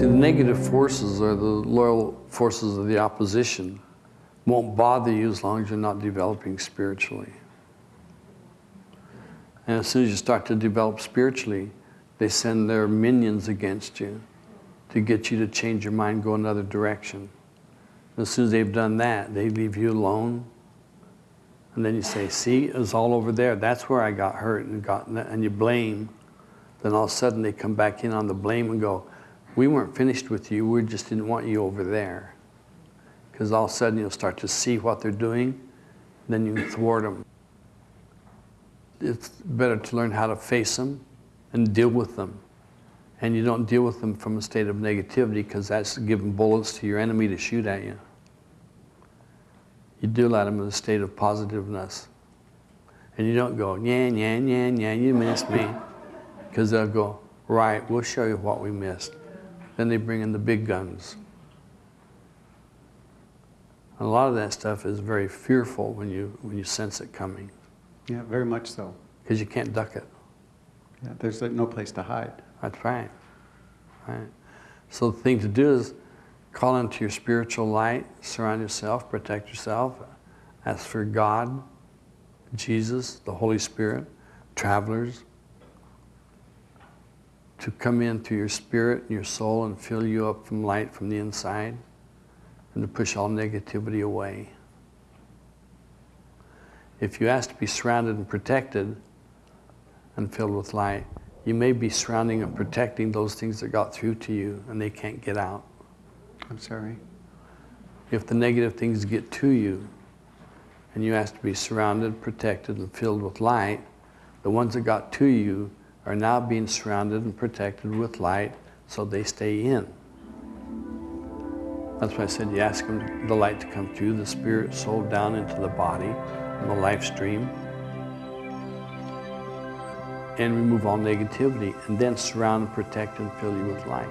negative forces or the loyal forces of the opposition won't bother you as long as you're not developing spiritually. And as soon as you start to develop spiritually, they send their minions against you to get you to change your mind, go another direction. As soon as they've done that, they leave you alone. And then you say, see, it was all over there. That's where I got hurt and got, and you blame. Then all of a sudden they come back in on the blame and go, we weren't finished with you, we just didn't want you over there. Because all of a sudden you'll start to see what they're doing, then you thwart them. It's better to learn how to face them and deal with them. And you don't deal with them from a state of negativity because that's giving bullets to your enemy to shoot at you. You deal at them in a state of positiveness. And you don't go, yeah, yeah, yeah, yeah, you missed me. Because they'll go, right, we'll show you what we missed. Then they bring in the big guns. And a lot of that stuff is very fearful when you, when you sense it coming. Yeah, very much so. Because you can't duck it. Yeah, there's like no place to hide. That's right. Right. So the thing to do is call into your spiritual light, surround yourself, protect yourself, ask for God, Jesus, the Holy Spirit, travelers, to come into your spirit and your soul and fill you up from light from the inside and to push all negativity away. If you ask to be surrounded and protected and filled with light, you may be surrounding and protecting those things that got through to you and they can't get out. I'm sorry. If the negative things get to you and you ask to be surrounded, protected, and filled with light, the ones that got to you are now being surrounded and protected with light so they stay in. That's why I said you ask them, the light to come through the spirit, soul down into the body, and the life stream, and remove all negativity, and then surround and protect and fill you with light.